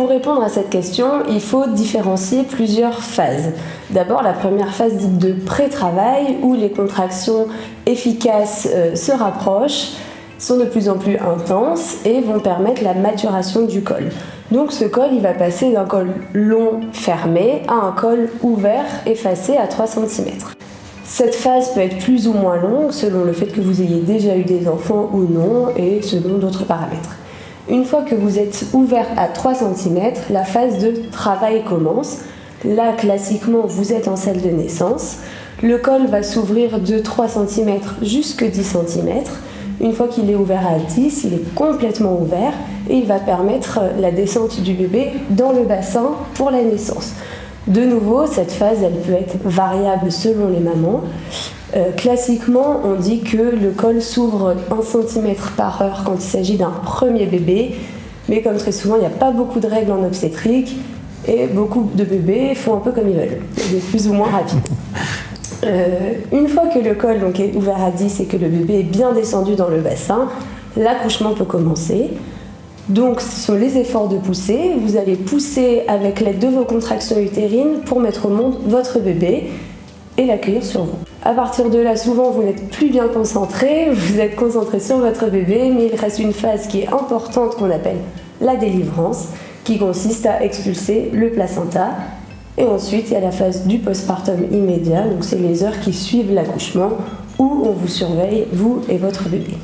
pour répondre à cette question, il faut différencier plusieurs phases. D'abord la première phase dite de pré-travail où les contractions efficaces euh, se rapprochent, sont de plus en plus intenses et vont permettre la maturation du col. Donc ce col, il va passer d'un col long fermé à un col ouvert effacé à 3 cm. Cette phase peut être plus ou moins longue selon le fait que vous ayez déjà eu des enfants ou non et selon d'autres paramètres. Une fois que vous êtes ouvert à 3 cm, la phase de travail commence. Là, classiquement, vous êtes en salle de naissance. Le col va s'ouvrir de 3 cm jusqu'à 10 cm. Une fois qu'il est ouvert à 10, il est complètement ouvert et il va permettre la descente du bébé dans le bassin pour la naissance. De nouveau, cette phase, elle peut être variable selon les mamans. Euh, classiquement, on dit que le col s'ouvre 1 cm par heure quand il s'agit d'un premier bébé, mais comme très souvent, il n'y a pas beaucoup de règles en obstétrique et beaucoup de bébés font un peu comme ils veulent, plus ou moins rapide. Euh, une fois que le col donc, est ouvert à 10 et que le bébé est bien descendu dans le bassin, l'accouchement peut commencer. Donc ce sont les efforts de poussée. Vous allez pousser avec l'aide de vos contractions utérines pour mettre au monde votre bébé l'accueillir sur vous. À partir de là, souvent vous n'êtes plus bien concentré, vous êtes concentré sur votre bébé, mais il reste une phase qui est importante qu'on appelle la délivrance, qui consiste à expulser le placenta et ensuite, il y a la phase du postpartum immédiat, donc c'est les heures qui suivent l'accouchement où on vous surveille, vous et votre bébé.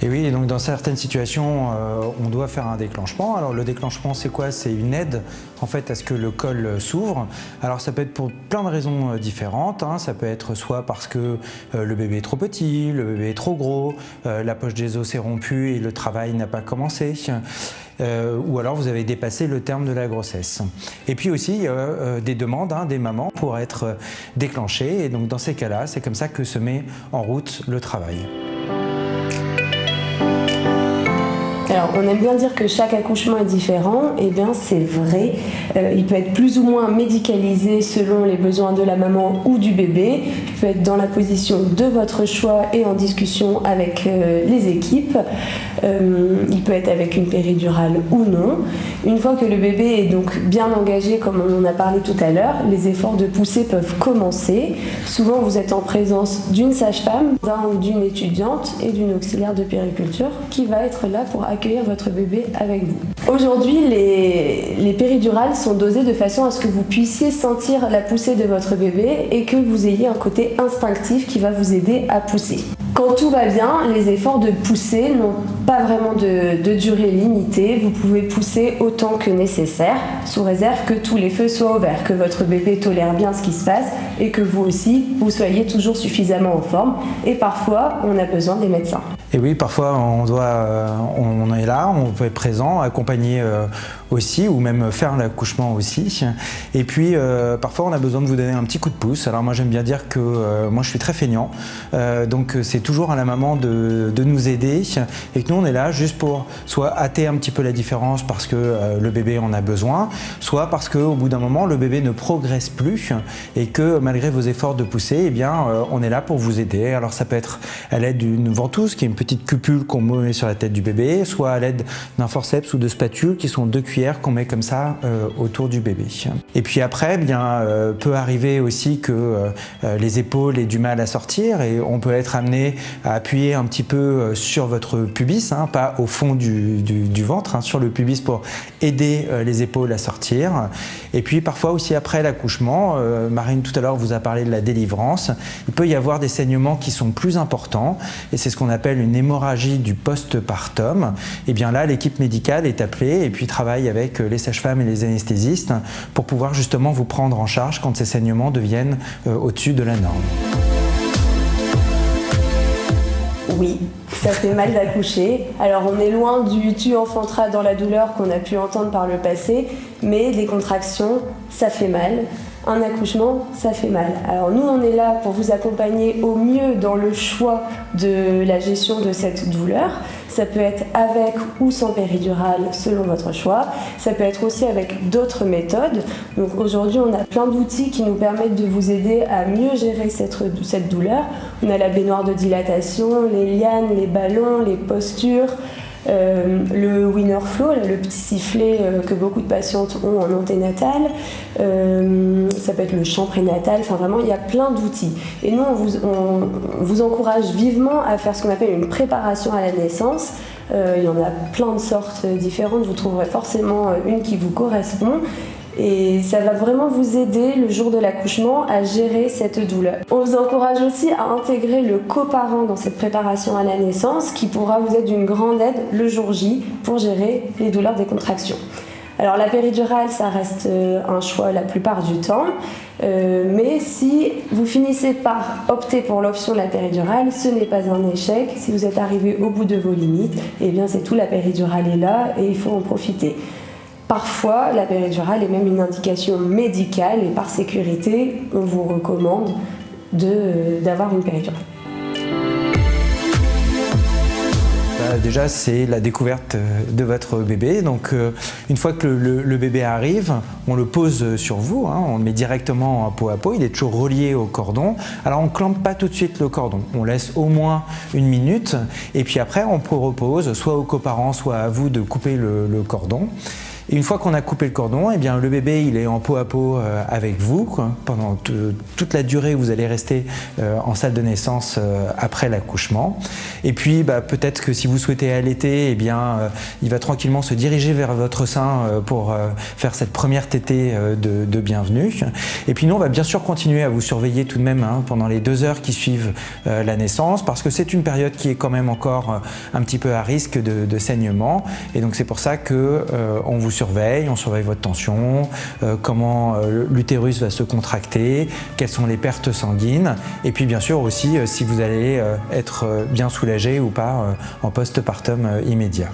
Et oui, donc dans certaines situations, euh, on doit faire un déclenchement. Alors le déclenchement, c'est quoi? C'est une aide en fait à ce que le col s'ouvre. Alors ça peut être pour plein de raisons euh, différentes. Hein. Ça peut être soit parce que euh, le bébé est trop petit, le bébé est trop gros, la poche des os s'est rompue et le travail n'a pas commencé. ou alors vous avez dépassé le terme de la grossesse. Et puis aussi, des demandes hein, des mamans pour être déclenchées. Et donc dans ces cas-là, c'est comme ça que se met en route le travail. Alors, on aime bien dire que chaque accouchement est différent. Eh bien, c'est vrai. Euh, il peut être plus ou moins médicalisé selon les besoins de la maman ou du bébé. Il peut être dans la position de votre choix et en discussion avec euh, les équipes. Euh, il peut être avec une péridurale ou non. Une fois que le bébé est donc bien engagé, comme on en a parlé tout à l'heure, les efforts de poussée peuvent commencer. Souvent, vous êtes en présence d'une sage-femme, ou d'une étudiante et d'une auxiliaire de périculture qui va être là pour accueillir votre bébé avec vous. Aujourd'hui, les, les péridurales sont dosées de façon à ce que vous puissiez sentir la poussée de votre bébé et que vous ayez un côté instinctif qui va vous aider à pousser. Quand tout va bien, les efforts de pousser n'ont pas vraiment de, durée limitée. Vous pouvez pousser autant que nécessaire, sous réserve que tous les feux soient ouverts, que votre bébé tolère bien ce qui se passe et que vous aussi, vous soyez toujours suffisamment en forme. Et parfois, on a besoin des médecins. Et oui, parfois on doit, euh, on est là, on peut être présent, accompagner euh, aussi, ou même faire l'accouchement aussi. Et puis euh, parfois on a besoin de vous donner un petit coup de pouce. Alors moi j'aime bien dire que moi je suis très feignant, donc c'est toujours à la maman de, de, nous aider et que nous on est là juste pour soit hâter un petit peu la différence parce que le bébé en a besoin, soit parce qu'au bout d'un moment le bébé ne progresse plus et que malgré vos efforts de pousser, eh bien on est là pour vous aider. Alors ça peut être à l'aide d'une ventouse qui est une petite cupule qu'on met sur la tête du bébé, soit à l'aide d'un forceps ou de spatule qui sont deux cuillères qu'on met comme ça euh, autour du bébé. Et puis après, eh bien, euh, peut arriver aussi que euh, les épaules aient du mal à sortir et on peut être amené à appuyer un petit peu sur votre pubis, hein, pas au fond du, ventre, hein, sur le pubis pour aider les épaules à sortir. Et puis parfois aussi après l'accouchement, Marine tout à l'heure vous a parlé de la délivrance, il peut y avoir des saignements qui sont plus importants et c'est ce qu'on appelle une hémorragie du postpartum, et eh bien là, l'équipe médicale est appelée et puis travaille avec les sages-femmes et les anesthésistes pour pouvoir justement vous prendre en charge quand ces saignements deviennent euh, au-dessus de la norme. Oui, ça fait mal d'accoucher. Alors on est loin du tu enfanteras dans la douleur qu'on a pu entendre par le passé, mais les contractions, ça fait mal un accouchement, ça fait mal. Alors nous, on est là pour vous accompagner au mieux dans le choix de la gestion de cette douleur. Ça peut être avec ou sans péridurale selon votre choix. Ça peut être aussi avec d'autres méthodes. Donc aujourd'hui, on a plein d'outils qui nous permettent de vous aider à mieux gérer cette, cette douleur. On a la baignoire de dilatation, les lianes, les ballons, les postures, Euh, le winner flow, le petit sifflet euh, que beaucoup de patientes ont en anténatal, euh, ça peut être le chant prénatal, enfin vraiment il y a plein d'outils. Et nous on vous, on vous, encourage vivement à faire ce qu'on appelle une préparation à la naissance. il y en a plein de sortes différentes, vous trouverez forcément une qui vous correspond. Et ça va vraiment vous aider le jour de l'accouchement à gérer cette douleur. On vous encourage aussi à intégrer le coparent dans cette préparation à la naissance qui pourra vous être d'une grande aide le jour J pour gérer les douleurs des contractions. Alors la péridurale, ça reste euh, un choix la plupart du temps, euh, mais si vous finissez par opter pour l'option de la péridurale, ce n'est pas un échec. Si vous êtes arrivé au bout de vos limites, eh bien c'est tout, la péridurale est là et il faut en profiter. Parfois, la péridurale est même une indication médicale et par sécurité, on vous recommande d'avoir une péridurale. Bah, déjà, c'est la découverte de votre bébé. Donc, euh, une fois que le, bébé arrive, on le pose sur vous, hein. on le met directement peau à peau. Il est toujours relié au cordon. Alors, on ne clampe pas tout de suite le cordon. On laisse au moins une minute. Et puis après, on propose soit aux coparents, soit à vous de couper le cordon. Une fois qu'on a coupé le cordon, eh bien, le bébé il est en peau à peau euh, avec vous pendant toute la durée où vous allez rester euh, en salle de naissance euh, après l'accouchement. Et puis bah, peut-être que si vous souhaitez allaiter, eh bien, il va tranquillement se diriger vers votre sein pour faire cette première tétée de, bienvenue. Et puis nous, on va bien sûr continuer à vous surveiller tout de même hein, pendant les deux heures qui suivent la naissance parce que c'est une période qui est quand même encore un petit peu à risque de, saignement. Et donc c'est pour ça que on vous on surveille votre tension, euh, comment euh, l'utérus va se contracter, quelles sont les pertes sanguines, et puis bien sûr aussi euh, si vous allez être bien soulagé ou pas en postpartum immédiat.